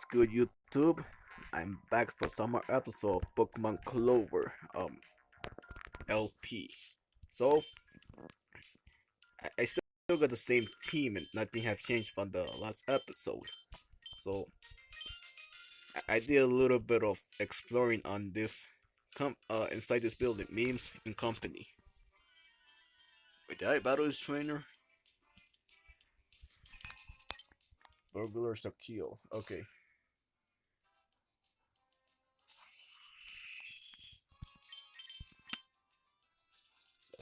What's good, YouTube? I'm back for summer episode of Pokemon Clover, um, LP. So, I, still got the same team and nothing have changed from the last episode. So, I, I did a little bit of exploring on this, com uh, inside this building, memes and company. Wait, did I battle this trainer? Burglars to kill. Okay.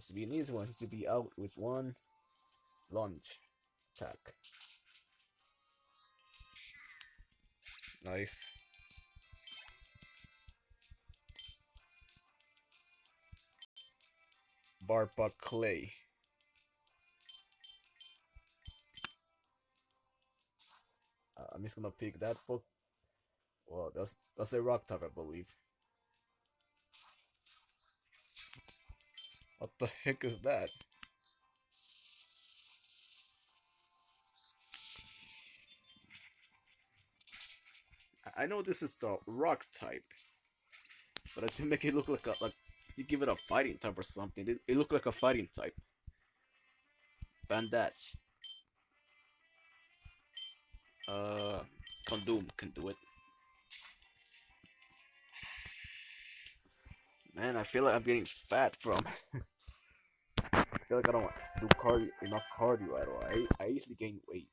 To be an easy one. He to be out with one launch attack. Nice. Barba Clay. Uh, I'm just gonna pick that book. Well, that's that's a rock type, I believe. What the heck is that? I know this is a rock type, but I didn't make it look like a like you give it a fighting type or something. It, it looked like a fighting type. Bandage. Uh, Condom can do it. Man, I feel like I'm getting fat from. I feel like I don't do cardio enough cardio at all. I I usually gain weight.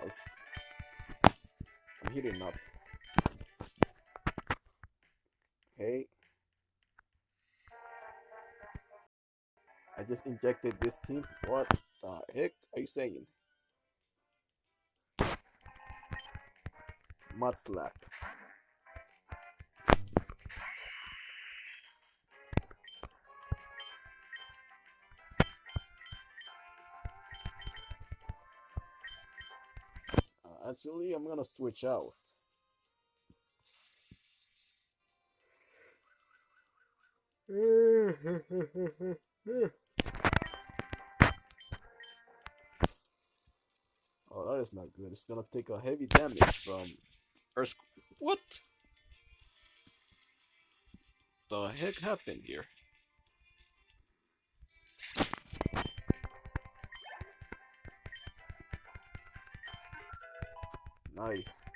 I was, I'm heating up. Okay. I just injected this team. What the heck are you saying? Mudslap. Uh, actually, I'm gonna switch out. that is not good. It's gonna take a heavy damage from Earth. What? The heck happened here? Nice.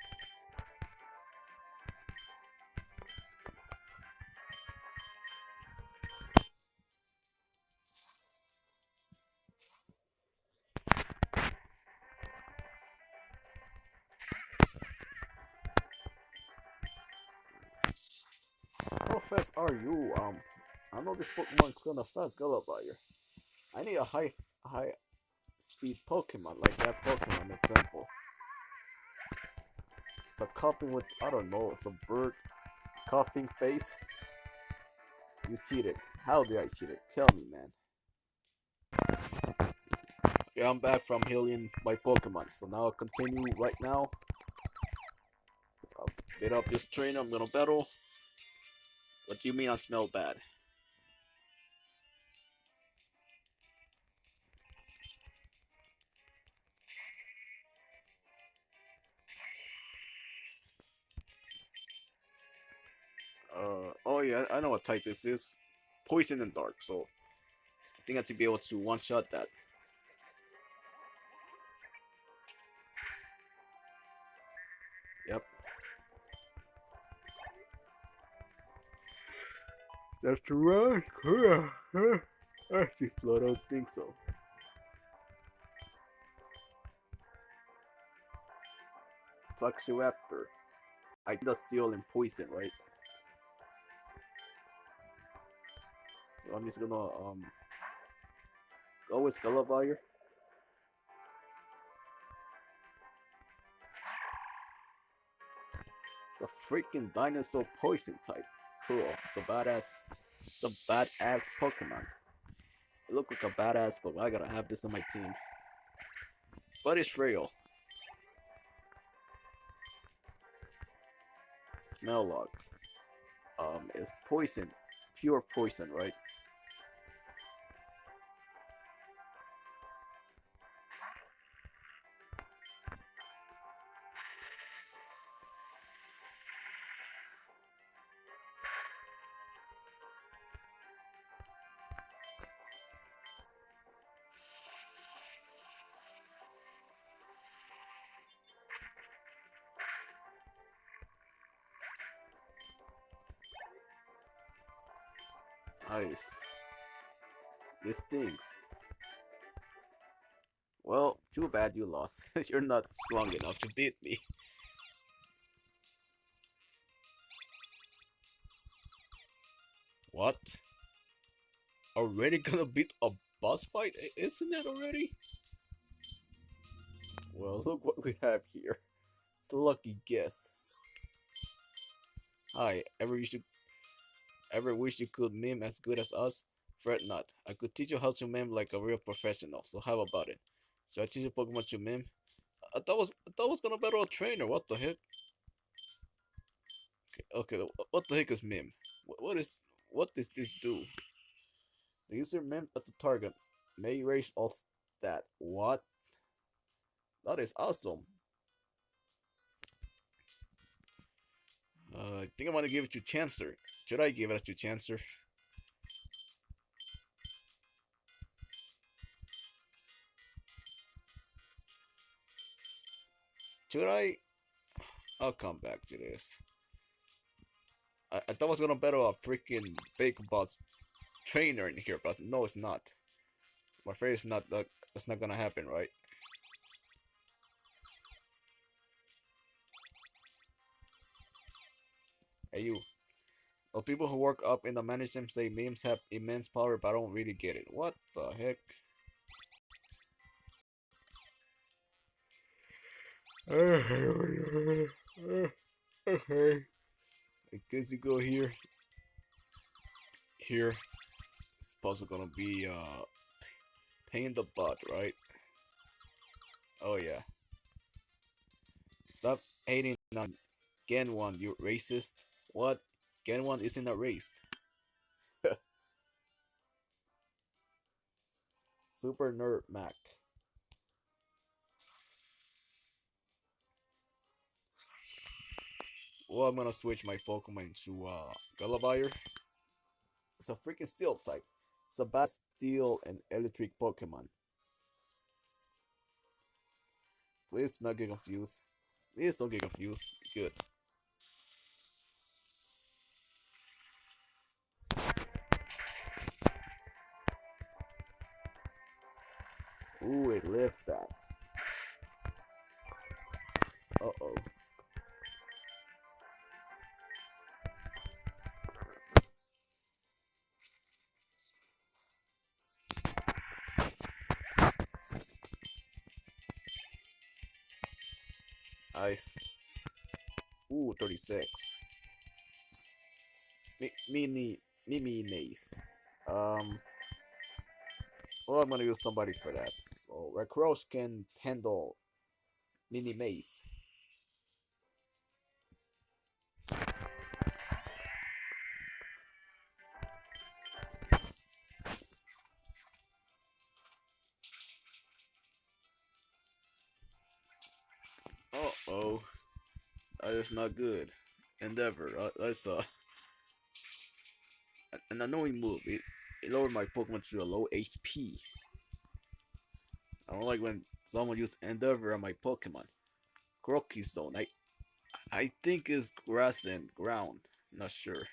Fast are you? Um, I know this Pokemon's gonna fast Gallivire. I need a high, high speed Pokemon like that Pokemon example. It's a coughing with I don't know. It's a bird coughing face. You cheated. How did I cheat it? Tell me, man. Yeah, I'm back from healing my Pokemon. So now I'll continue right now. I'll get up this trainer. I'm gonna battle. You mean I smell bad? Uh, oh yeah, I know what type this is. Poison and dark, so I think I should be able to one-shot that. That's right. Actually, I don't think so. Fluxuraptor. I did a steel and poison, right? So I'm just gonna um go with Gallivire. It's a freaking dinosaur poison type. Cool. It's a badass. It's a badass Pokemon. It look like a badass, but I gotta have this on my team. But it's real. Smell log. Um, it's poison. Pure poison, right? Stinks. Well, too bad you lost. You're not strong enough to beat me. What? Already gonna beat a boss fight? Isn't it already? Well, look what we have here. It's a lucky guess. Hi, ever you should ever wish you could meme as good as us? Fret not. I could teach you how to meme like a real professional, so how about it? Should I teach you Pokemon to meme? I thought was I thought was gonna battle a trainer, what the heck? Okay, okay what the heck is meme? What, what is what does this do? The user memed at the target may erase all stat. What? That is awesome. Uh, I think I'm gonna give it to Chancer. Should I give it to Chancer? Should I? I'll come back to this. I, I thought I was gonna battle a freaking big boss trainer in here, but no, it's not. I'm afraid it's not. That, it's not gonna happen, right? Hey, you. Well, people who work up in the management say memes have immense power, but I don't really get it. What the heck? Okay. I guess you go here. Here. It's supposed gonna be, uh, pain in the butt, right? Oh, yeah. Stop hating on Gen 1, you racist. What? Gen 1 isn't erased. Super Nerd Mac. Well, I'm gonna switch my Pokemon to uh, Gulliver. It's a freaking Steel type. It's a bad Steel and Electric Pokemon. Please not get confused. Please don't get confused. Good. Nice. Ooh, 36. Me, mini, mini nice. Um, well, I'm gonna use somebody for that. So, Recross can handle mini maze. That is not good. Endeavor. Uh, that's uh. An annoying move. It, it lowered my Pokemon to a low HP. I don't like when someone uses Endeavor on my Pokemon. Croaky Zone. I, I think it's grass and ground. Not sure.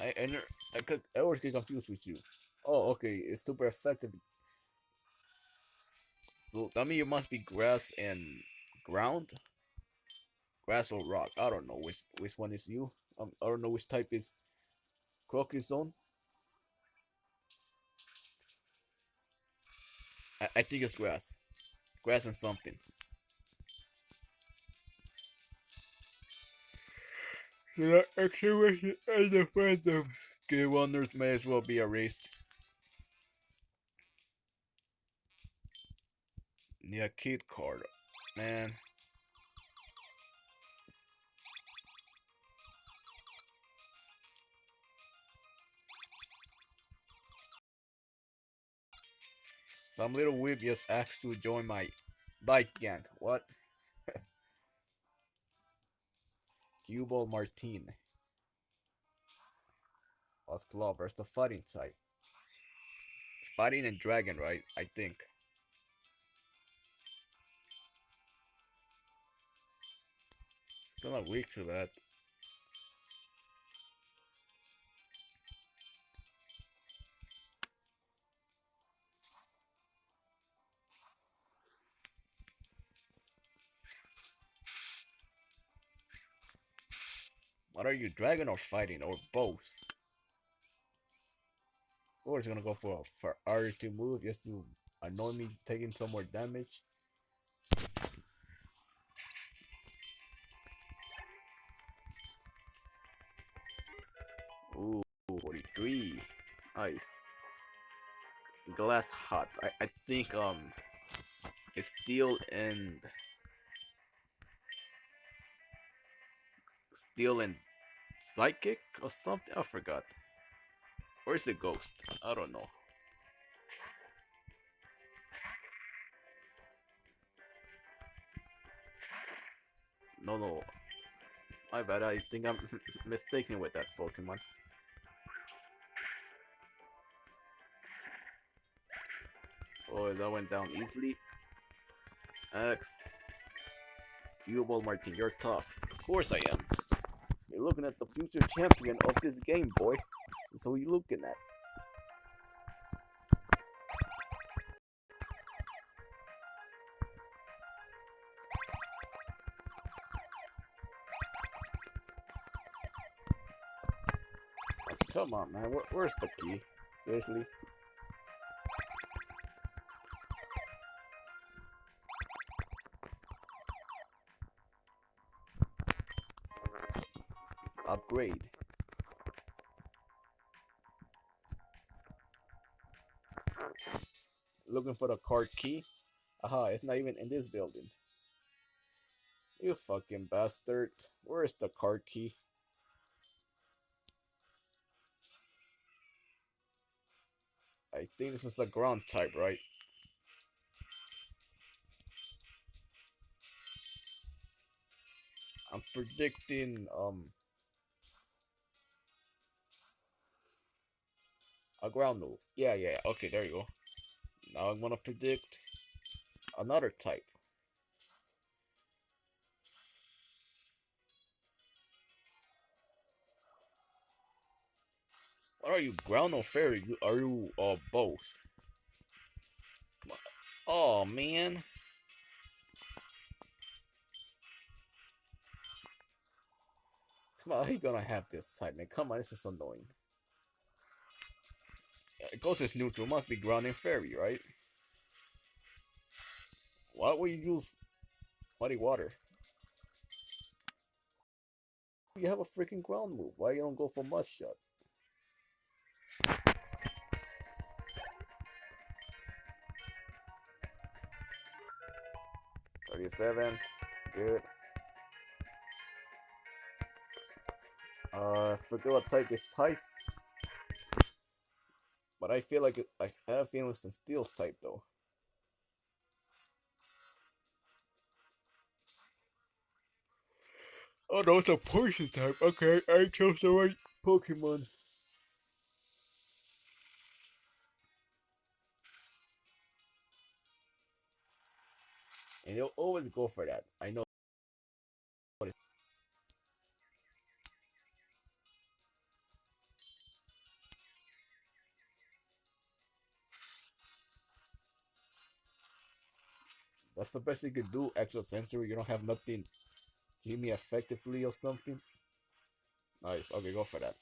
I I, I, could, I always get confused with you. Oh, okay, it's super effective. So that means it must be grass and ground. Grass or rock. I don't know which which one is you. Um, I don't know which type is Crocus Zone. I, I think it's grass. Grass and something. The excavation and the phantom. Good wonders may as well be erased. Yeah, kid card. Man. Some little whip just asked to join my bike gang. What? Cubal Martine. Was Clover's the fighting type. fighting and dragon, right? I think. It's not weak to that. What are you, dragon or fighting, or both? Or is gonna go for for R2 move just to annoy me taking some more damage. Ooh, 43. Nice. Glass hot. I, I think um it's steel and steel and psychic or something. I forgot. Or is it ghost? I don't know. No, no. My bad. I think I'm mistaken with that Pokemon. Oh, that went down easily. X. Cubeball Martin, you're tough. Of course I am. You're looking at the future champion of this game, boy. So you looking at? Come on, man. Where's the key? Seriously? Upgrade. Looking for the card key? Aha, it's not even in this building. You fucking bastard. Where's the card key? I think this is a ground type, right? I'm predicting um a ground move. Yeah, yeah. Okay, there you go. Now I'm gonna predict another type. What are you, ground or fairy? Are you uh both? Oh man. Come on, how you gonna have this type, man? Come on, this is annoying. Goes as neutral, must be ground and fairy, right? Why would you use muddy water? You have a freaking ground move. Why you don't go for mud shot? Thirty-seven, good. Uh, forget what type is Tice. But I feel like it, I have a feeling it's Steel's type though. Oh no, it's a poison type. Okay, I chose the right Pokemon. And you'll always go for that. I know. That's the best you could do, extra sensory. You don't have nothing to hit me effectively or something. Nice. Okay, go for that.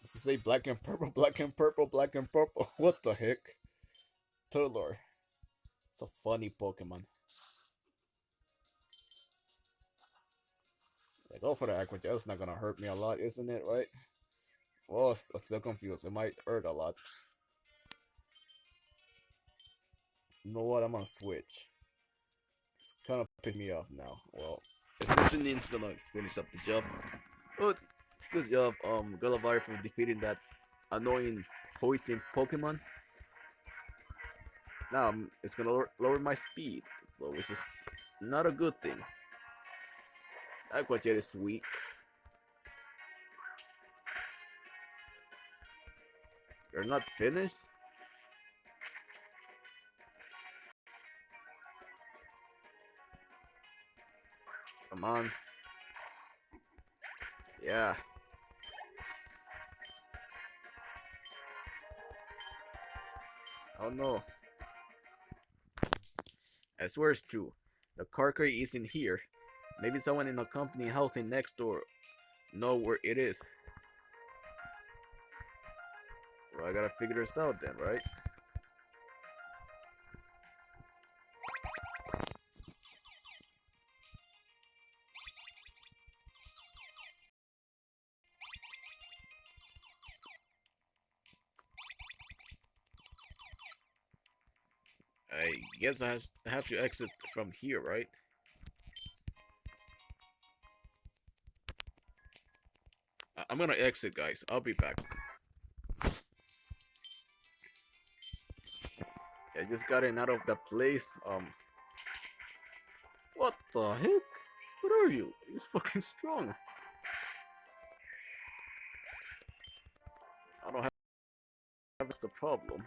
Does it say black and purple, black and purple, black and purple? What the heck? Turlor. It's a funny Pokemon. Yeah, go for the Aqua. It's not gonna hurt me a lot, isn't it, right? Well, I'm still confused. It might hurt a lot. You know what? I'm gonna switch. It's kind of pissing me off now. Well, Assassin's gonna finish up the job. Good, good job, um, Gullivar for defeating that annoying poison Pokemon. Now um, it's gonna lower, lower my speed, so which is not a good thing. Aqua Jet is weak. You're not finished? Come on. Yeah. Oh no. I swear it's true. The car crate isn't here. Maybe someone in the company housing next door know where it is. Well, I gotta figure this out then, right? I guess I have to exit from here, right? I'm gonna exit, guys. I'll be back. I just got in out of the place. Um, what the heck? What are you? He's fucking strong. I don't have. That's the problem.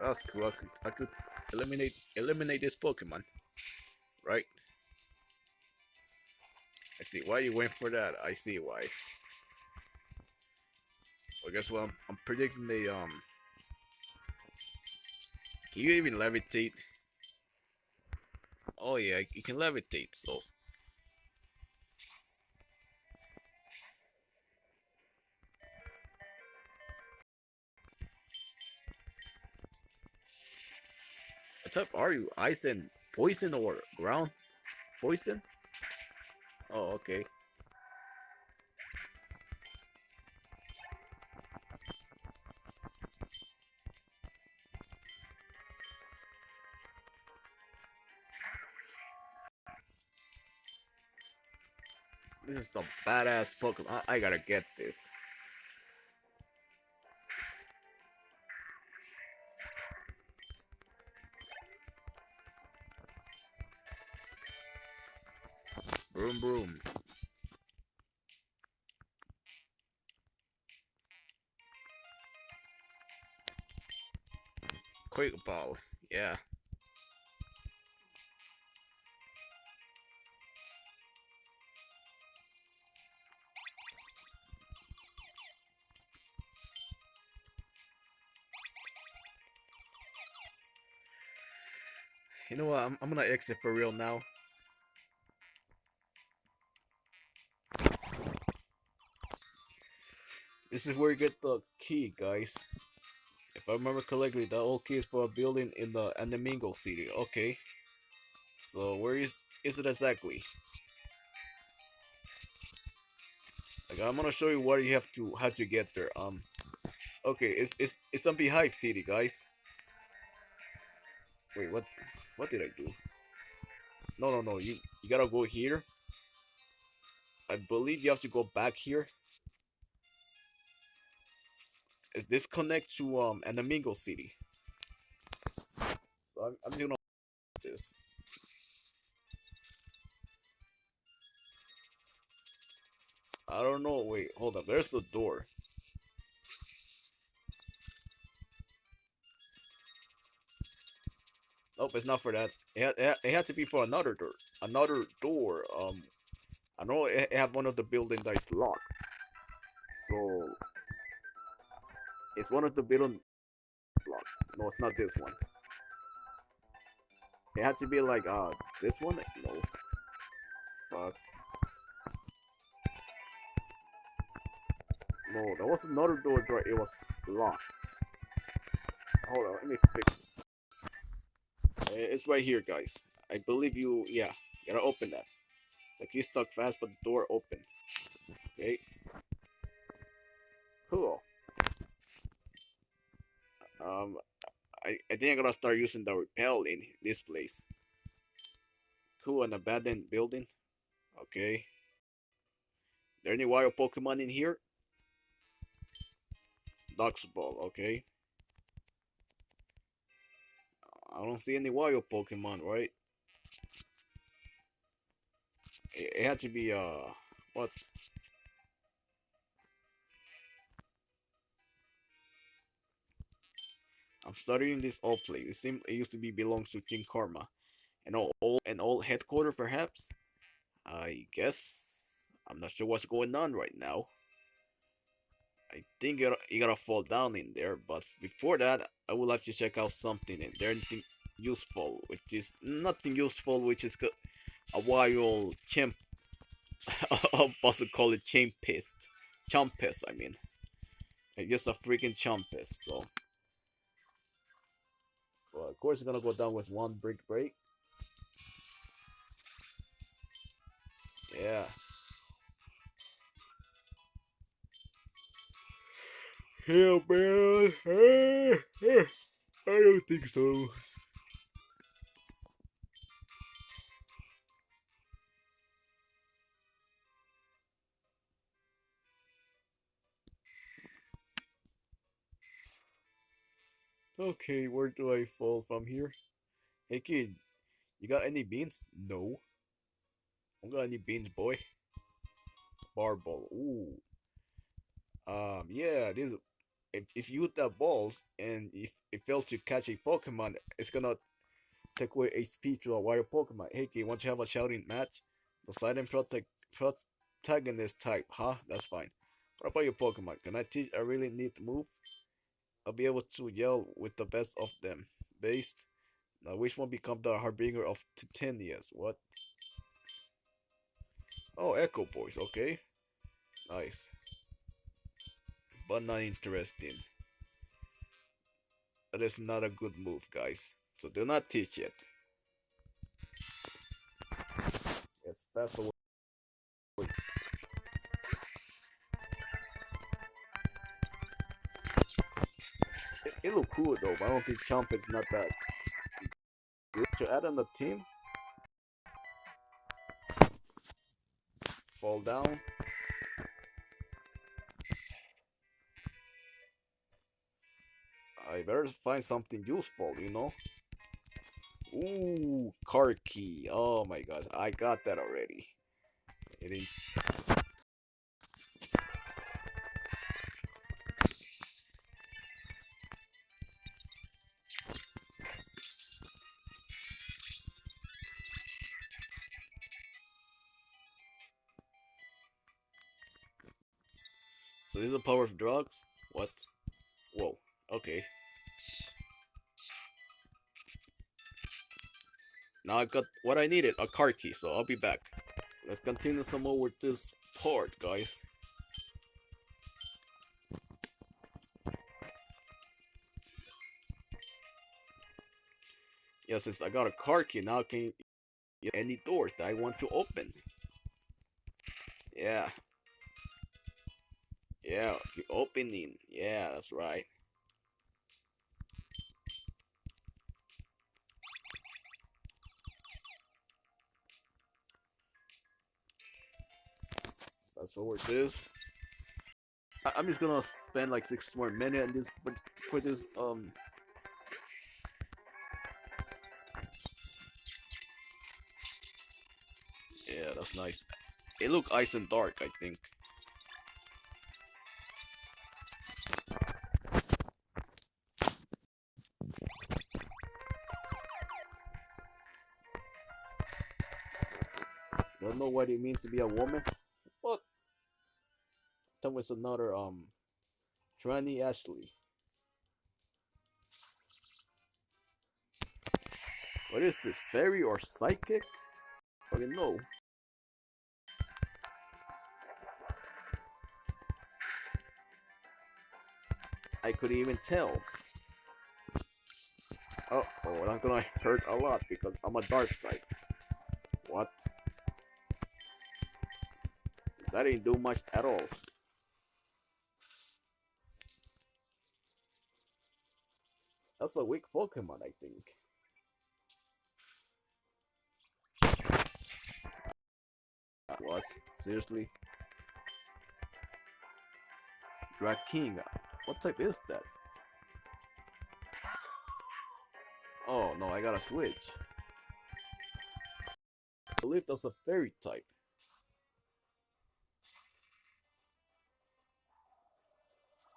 That's cool. I could, I could eliminate eliminate this Pokemon, right? See why you went for that. I see why. Well, guess what? I'm, I'm predicting the um. Can you even levitate? Oh yeah, you can levitate. So What type are you? Ice and poison or ground poison? Oh, okay. This is some badass Pokemon. I, I gotta get this. Ball, yeah. You know what? I'm, I'm gonna exit for real now. This is where you get the key, guys. If I remember correctly, the old key is for a building in the Anamingo City. Okay. So where is is it exactly? Like I'm gonna show you what you have to how to get there. Um. Okay, it's it's it's on Beehive City, guys. Wait, what? What did I do? No, no, no. You you gotta go here. I believe you have to go back here is this connect to um Anamingo City? So I'm, I'm this. I don't know. Wait, hold up. There's the door. Nope, it's not for that. It had, it had to be for another door. Another door. Um, I know it, it have one of the buildings that's locked. So it's one of the building blocks. No, it's not this one. It had to be like, uh, this one? No. Fuck. No, there was another door door. It was locked. Hold on, let me fix It's right here, guys. I believe you, yeah. Gotta open that. The key stuck fast, but the door open. Okay. Cool. Um, I, I think I'm gonna start using the repel in this place. Cool, an abandoned building. Okay. There any wild Pokemon in here? Ball, okay? I don't see any wild Pokemon, right? It, it had to be, uh, what? I'm studying this old place. It seems it used to be belongs to King Karma. An old, an old headquarter, perhaps? I guess. I'm not sure what's going on right now. I think you gotta, fall down in there, but before that, I would like to check out something in there, anything useful, which is nothing useful, which is a wild chimp. I'll call it champist. Champist, I mean. It's just a freaking champist, so. Well, of course, it's gonna go down with one brick break. Yeah. Yeah, man. I don't think so. Okay, where do I fall from here? Hey kid, you got any beans? No. I got any beans, boy. Barball. Ooh. Um, yeah, this if, if you hit that balls and if it fails to catch a Pokemon, it's gonna take away HP to a wild Pokemon. Hey kid, want to have a shouting match? The silent protect protagonist type, huh? That's fine. What about your Pokemon? Can I teach a really neat move? I'll be able to yell with the best of them. Based. Now which one become the harbinger of Titanias? What? Oh, Echo Boys, okay. Nice. But not interesting. That is not a good move, guys. So do not teach it. Yes, fast away. Look cool though, but I don't think Chomp is not that good to add on the team. Fall down. I better find something useful, you know? Ooh, car key. Oh my god, I got that already. It the power of drugs? What? Whoa, okay. Now I got what I needed, a car key, so I'll be back. Let's continue some more with this part, guys. Yeah, since I got a car key, now I can get any doors that I want to open. Yeah. Yeah, the opening. Yeah, that's right. That's all it is. I I'm just gonna spend like six more minutes on this for this um Yeah, that's nice. It look ice and dark, I think. Know what it means to be a woman. What? That was another um Tranny Ashley. What is this? Fairy or psychic? I don't know. I could even tell. Uh oh, that's gonna hurt a lot because I'm a dark side. That didn't do much at all. That's a weak Pokemon, I think. Was seriously? Drakinga. What type is that? Oh no, I gotta switch. I believe that's a fairy type.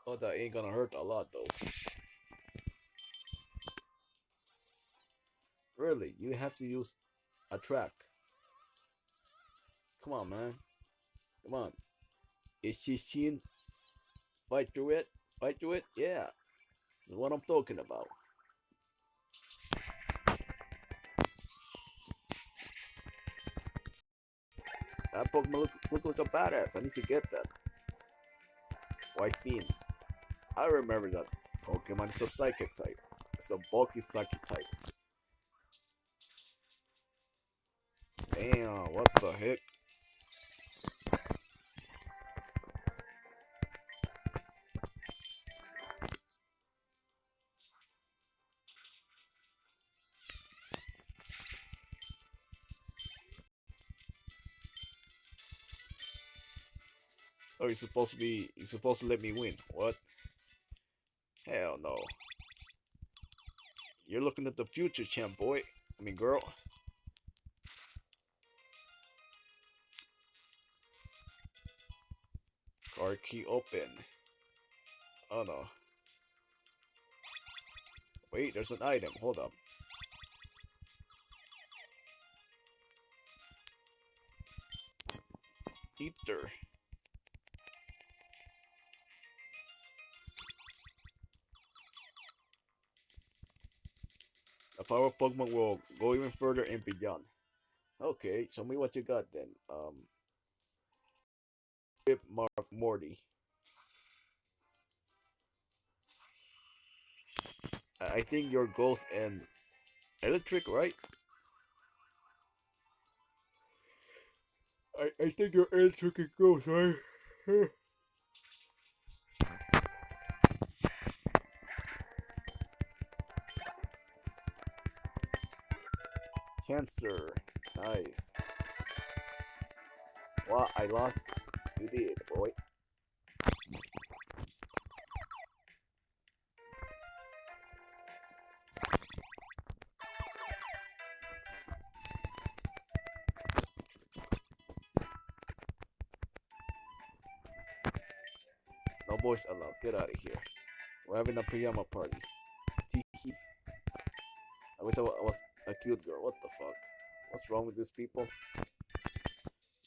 Oh, that ain't gonna hurt a lot though. Really, you have to use a track. Come on, man. Come on. Is she seen? Fight through it? Fight through it? Yeah. This is what I'm talking about. That Pokemon look, look like a badass. I need to get that. White Fiend. I remember that Pokemon is a psychic type. It's a bulky psychic type. Damn, what the heck? Oh, you're supposed to be, you're supposed to let me win. What? Hell no. You're looking at the future, champ boy. I mean, girl. Card key open. Oh no. Wait, there's an item. Hold up. Ether. Power of Pokemon will go even further and beyond. Okay, show me what you got then. Um, Rip Mark Morty. I think you're Ghost and Electric, right? I, I think you're Electric Ghost, right? Cancer. Nice. Well, I lost. You did, boy. No boys allowed. Get out of here. We're having a pajama party. I wish I was a cute girl. What the fuck? What's wrong with these people?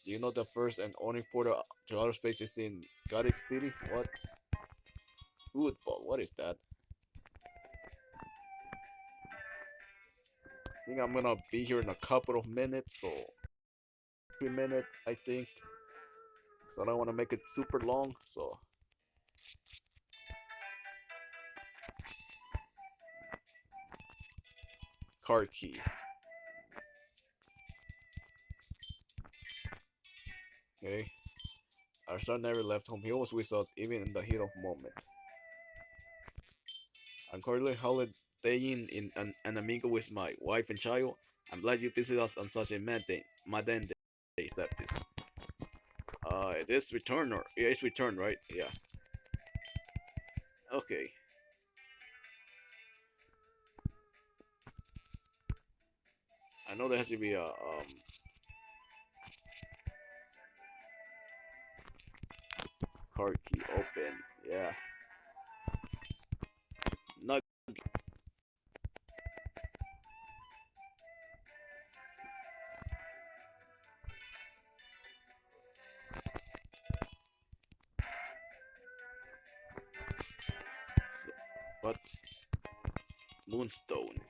Do you know the first and only portal to outer space is in Garrick City? What? Football. What is that? I think I'm gonna be here in a couple of minutes, so three minutes, I think. So I don't want to make it super long, so. Card key. Okay. Our son never left home. He always with us, even in the heat of moment. I'm currently holidaying in an, an amigo with my wife and child. I'm glad you visited us on such a mad day. Madden day. Step this. Uh, it is return or yeah, it's return, right? Yeah. Okay. I know there has to be a um. Card key open. Yeah. Nug. Moonstone.